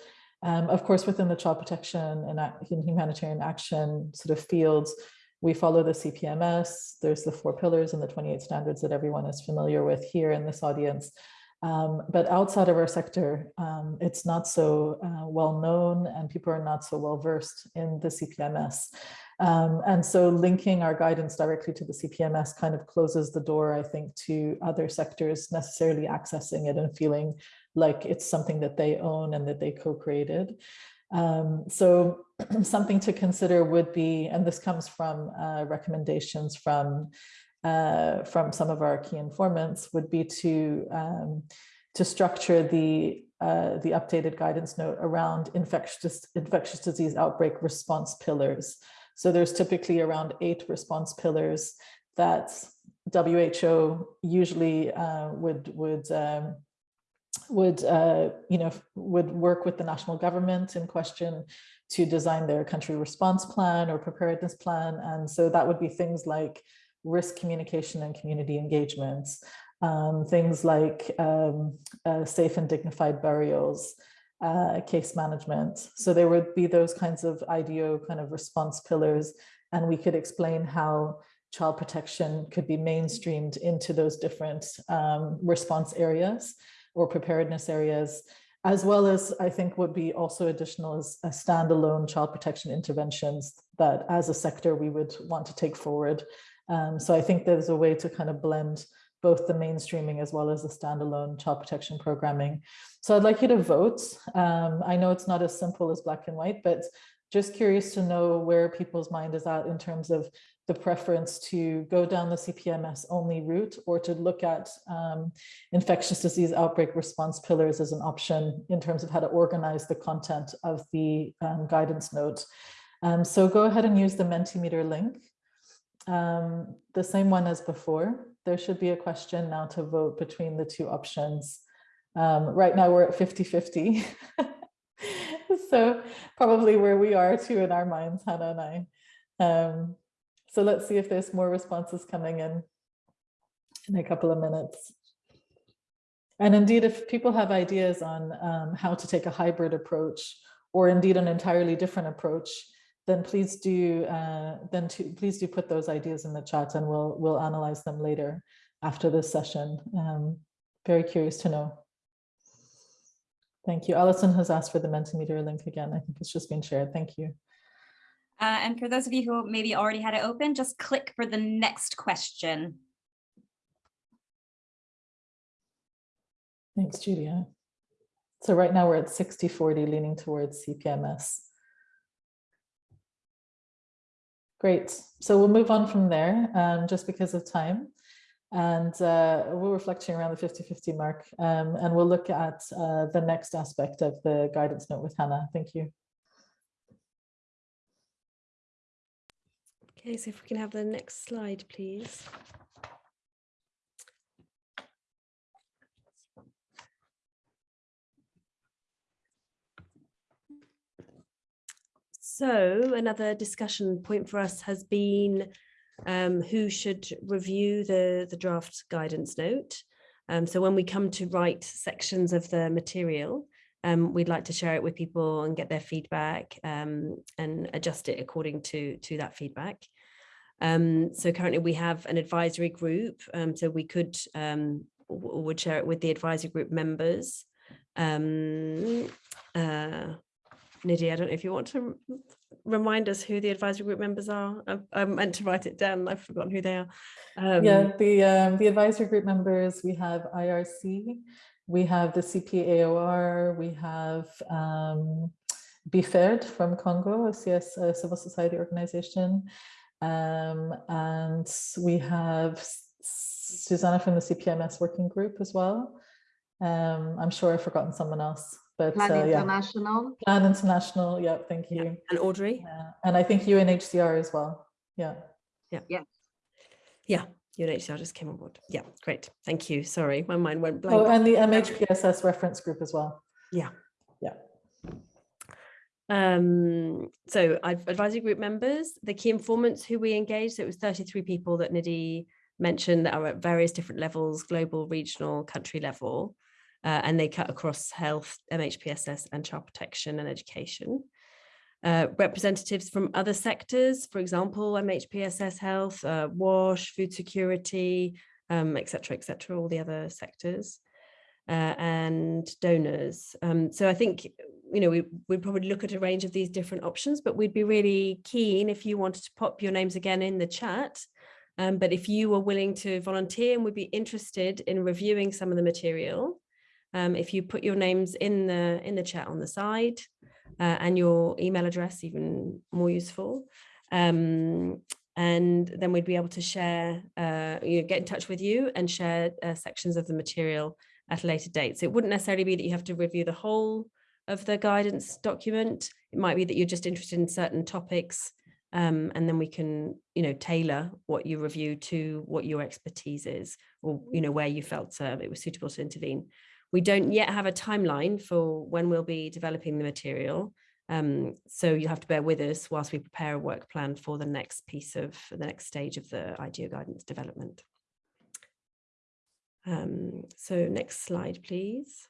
Um, of course, within the child protection and humanitarian action sort of fields, we follow the CPMS, there's the four pillars and the 28 standards that everyone is familiar with here in this audience. Um, but outside of our sector, um, it's not so uh, well known and people are not so well versed in the CPMS. Um, and so linking our guidance directly to the CPMS kind of closes the door, I think, to other sectors necessarily accessing it and feeling like it's something that they own and that they co-created. Um, so something to consider would be, and this comes from uh, recommendations from uh, from some of our key informants would be to um, to structure the uh, the updated guidance note around infectious infectious disease outbreak response pillars. So there's typically around eight response pillars that WHO usually uh, would would um, would uh, you know would work with the national government in question to design their country response plan or preparedness plan, and so that would be things like risk communication and community engagements, um, things like um, uh, safe and dignified burials, uh, case management. So there would be those kinds of IDO kind of response pillars, and we could explain how child protection could be mainstreamed into those different um, response areas or preparedness areas, as well as I think would be also additional as a standalone child protection interventions that as a sector we would want to take forward um, so I think there's a way to kind of blend both the mainstreaming as well as the standalone child protection programming. So I'd like you to vote. Um, I know it's not as simple as black and white, but just curious to know where people's mind is at in terms of the preference to go down the CPMS only route or to look at um, infectious disease outbreak response pillars as an option in terms of how to organize the content of the um, guidance note. Um, so go ahead and use the Mentimeter link um, the same one as before. There should be a question now to vote between the two options. Um, right now we're at 50-50. so probably where we are too in our minds, Hannah and I. Um, so let's see if there's more responses coming in in a couple of minutes. And indeed, if people have ideas on um, how to take a hybrid approach or indeed an entirely different approach, then please do uh, then to, please do put those ideas in the chat and we'll we'll analyze them later after this session. Um, very curious to know. Thank you. Alison has asked for the Mentimeter link again. I think it's just been shared. Thank you. Uh, and for those of you who maybe already had it open, just click for the next question. Thanks, Julia. So right now we're at 60-40 leaning towards CPMS. Great. So we'll move on from there um, just because of time. And uh, we're reflecting around the 50-50 mark. Um, and we'll look at uh, the next aspect of the guidance note with Hannah. Thank you. Okay, so if we can have the next slide, please. So another discussion point for us has been um, who should review the, the draft guidance note. Um, so when we come to write sections of the material, um, we'd like to share it with people and get their feedback um, and adjust it according to, to that feedback. Um, so currently we have an advisory group, um, so we could would share it with the advisory group members. Uh, Nidhi, I don't know if you want to remind us who the advisory group members are. I, I meant to write it down. I've forgotten who they are. Um, Yeah, the, um, the advisory group members, we have IRC, we have the CPAOR, we have um, BFED from Congo, a CS, a civil society organization. Um, and we have Susanna from the CPMS working group as well. Um, I'm sure I've forgotten someone else, but Plan uh, yeah, International. Plan International, yeah, thank Yeah. you. And Audrey. Yeah, And I think UNHCR as well, yeah. Yeah. Yeah. Yeah. UNHCR just came on board. Yeah, great. Thank you. Sorry, my mind went blank. Oh, and the MHPSS reference group as well. Yeah. Yeah. Um, so I've advisory group members, the key informants who we engaged, so it was 33 people that Nidhi mentioned that are at various different levels, global, regional, country level, uh, and they cut across health, MHPSS and child protection and education. Uh, representatives from other sectors, for example, MHPSS health, uh, WASH, food security, um, et cetera, et cetera, all the other sectors uh, and donors. Um, so I think, you know, we, we'd probably look at a range of these different options, but we'd be really keen if you wanted to pop your names again in the chat. Um, but if you were willing to volunteer and would be interested in reviewing some of the material, um, if you put your names in the in the chat on the side uh, and your email address, even more useful, um, and then we'd be able to share, uh, you know, get in touch with you and share uh, sections of the material at a later date. So it wouldn't necessarily be that you have to review the whole of the guidance document. It might be that you're just interested in certain topics um, and then we can, you know, tailor what you review to what your expertise is or, you know, where you felt uh, it was suitable to intervene. We don't yet have a timeline for when we'll be developing the material. Um, so you'll have to bear with us whilst we prepare a work plan for the next piece of the next stage of the IDO guidance development. Um, so next slide, please.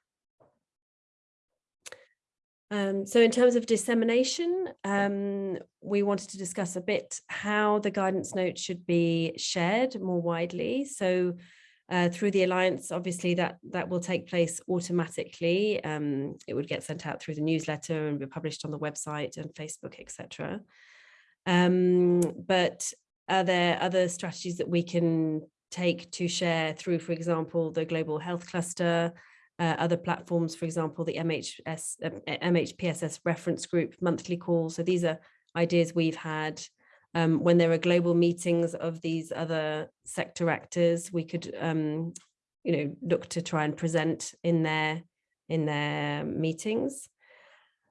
Um, so in terms of dissemination, um, we wanted to discuss a bit how the guidance note should be shared more widely. So uh, through the Alliance, obviously that, that will take place automatically. Um, it would get sent out through the newsletter and be published on the website and Facebook, etc. Um, but are there other strategies that we can take to share through, for example, the Global Health Cluster, uh, other platforms, for example, the MHS, uh, MHPSS reference group monthly calls. So these are ideas we've had. Um, when there are global meetings of these other sector actors, we could, um, you know, look to try and present in their in their meetings.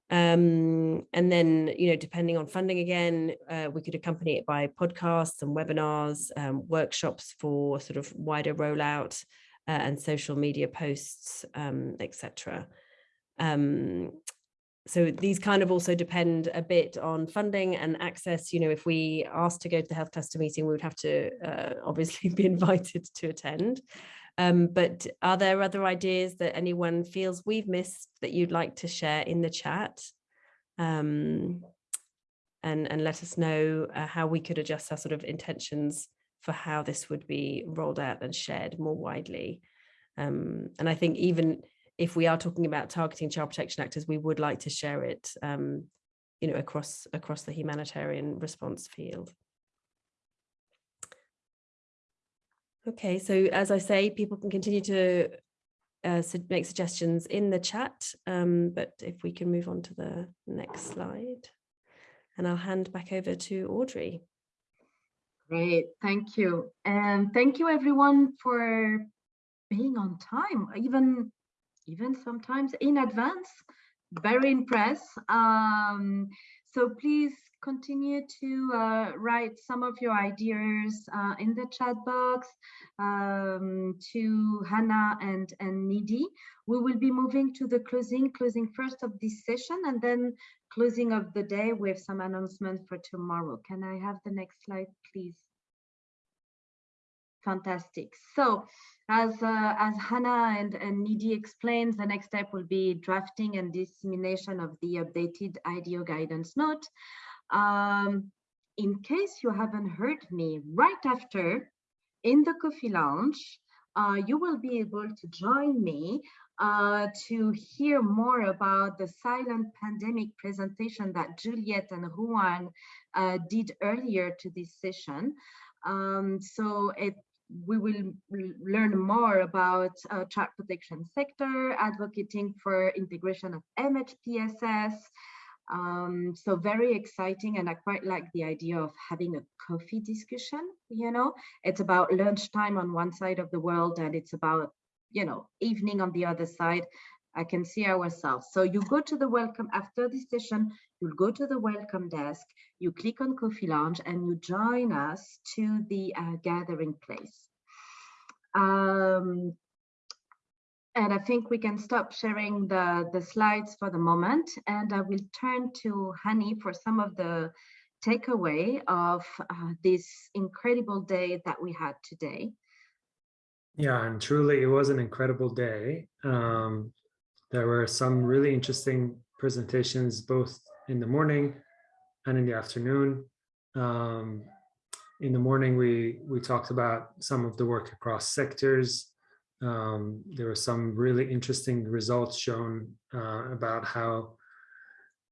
Um, and then, you know, depending on funding again, uh, we could accompany it by podcasts and webinars, um, workshops for sort of wider rollout uh, and social media posts, etc. Um, so these kind of also depend a bit on funding and access. You know, if we asked to go to the health cluster meeting, we would have to uh, obviously be invited to attend. Um, but are there other ideas that anyone feels we've missed that you'd like to share in the chat? Um, and, and let us know uh, how we could adjust our sort of intentions for how this would be rolled out and shared more widely. Um, and I think even if we are talking about targeting child protection actors, we would like to share it, um, you know, across across the humanitarian response field. Okay, so as I say, people can continue to uh, make suggestions in the chat, um, but if we can move on to the next slide, and I'll hand back over to Audrey. Great, thank you. And thank you everyone for being on time, even, even sometimes in advance. Very impressed. Um, so please continue to uh, write some of your ideas uh, in the chat box um, to Hannah and, and Nidhi. We will be moving to the closing, closing first of this session and then closing of the day with some announcement for tomorrow. Can I have the next slide, please? Fantastic. So as, uh, as Hannah and, and Nidhi explained, the next step will be drafting and dissemination of the updated IDO guidance note. Um, in case you haven't heard me right after in the coffee lounge, uh, you will be able to join me uh, to hear more about the silent pandemic presentation that Juliet and Juan uh, did earlier to this session. Um, so it we will learn more about uh, child protection sector, advocating for integration of MHPSS. Um, so very exciting and I quite like the idea of having a coffee discussion, you know, it's about lunchtime on one side of the world and it's about, you know, evening on the other side. I can see ourselves. So you go to the welcome after this session, you'll go to the welcome desk, you click on Coffee Lounge and you join us to the uh, gathering place. Um, and I think we can stop sharing the, the slides for the moment and I will turn to Hani for some of the takeaway of uh, this incredible day that we had today. Yeah, and truly it was an incredible day. Um, there were some really interesting presentations both in the morning and in the afternoon. Um, in the morning, we, we talked about some of the work across sectors. Um, there were some really interesting results shown uh, about how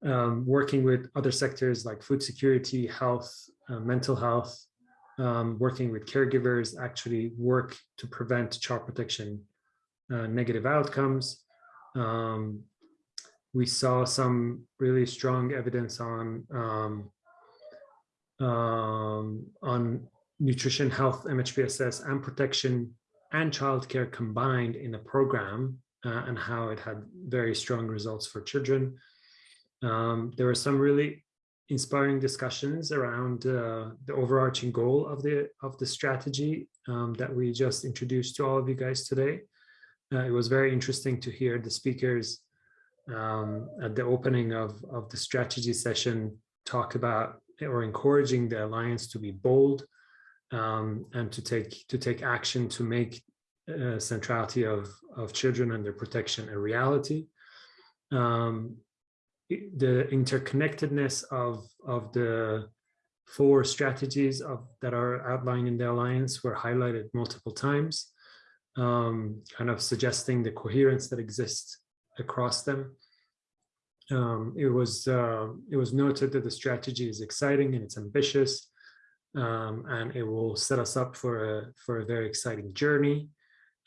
um, working with other sectors like food security, health, uh, mental health, um, working with caregivers actually work to prevent child protection uh, negative outcomes. Um, we saw some really strong evidence on um, um, on nutrition, health, MHPSS, and protection and childcare combined in a program uh, and how it had very strong results for children. Um, there were some really inspiring discussions around uh, the overarching goal of the of the strategy um, that we just introduced to all of you guys today. Uh, it was very interesting to hear the speakers um, at the opening of, of the strategy session talk about or encouraging the alliance to be bold um, and to take to take action to make uh, centrality of of children and their protection a reality. Um, the interconnectedness of of the four strategies of that are outlined in the alliance were highlighted multiple times, um, kind of suggesting the coherence that exists across them. Um, it was uh, it was noted that the strategy is exciting and it's ambitious, um, and it will set us up for a for a very exciting journey.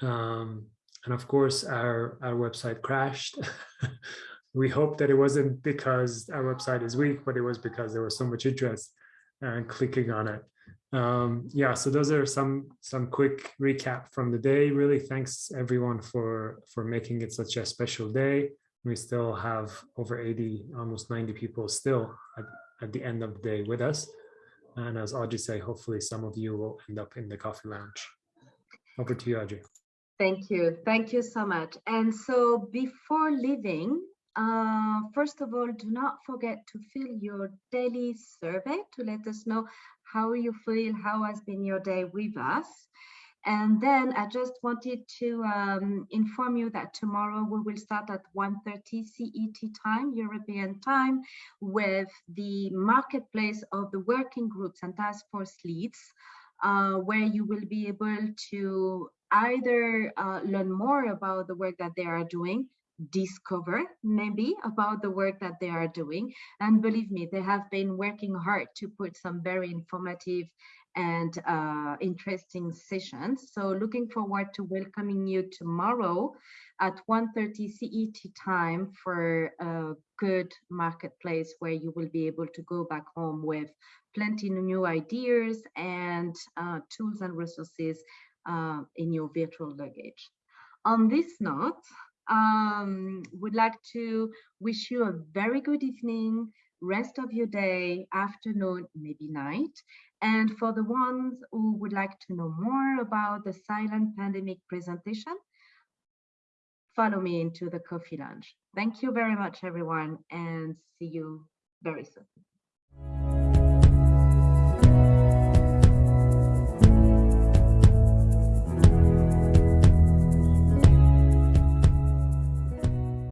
Um, and of course, our our website crashed. we hope that it wasn't because our website is weak, but it was because there was so much interest and clicking on it. Um, yeah, so those are some some quick recap from the day. Really, thanks everyone for for making it such a special day we still have over 80, almost 90 people still at, at the end of the day with us. And as Audrey said, hopefully some of you will end up in the coffee lounge. Over to you, Audrey. Thank you. Thank you so much. And so before leaving, uh, first of all, do not forget to fill your daily survey to let us know how you feel, how has been your day with us. And then I just wanted to um, inform you that tomorrow we will start at 1.30 CET time, European time, with the marketplace of the working groups and task force leads, uh, where you will be able to either uh, learn more about the work that they are doing, discover maybe about the work that they are doing. And believe me, they have been working hard to put some very informative and uh, interesting sessions. So looking forward to welcoming you tomorrow at 1.30 CET time for a good marketplace where you will be able to go back home with plenty of new ideas and uh, tools and resources uh, in your virtual luggage. On this note, um, would like to wish you a very good evening, rest of your day, afternoon, maybe night, and for the ones who would like to know more about the silent pandemic presentation, follow me into the coffee lounge. Thank you very much, everyone, and see you very soon.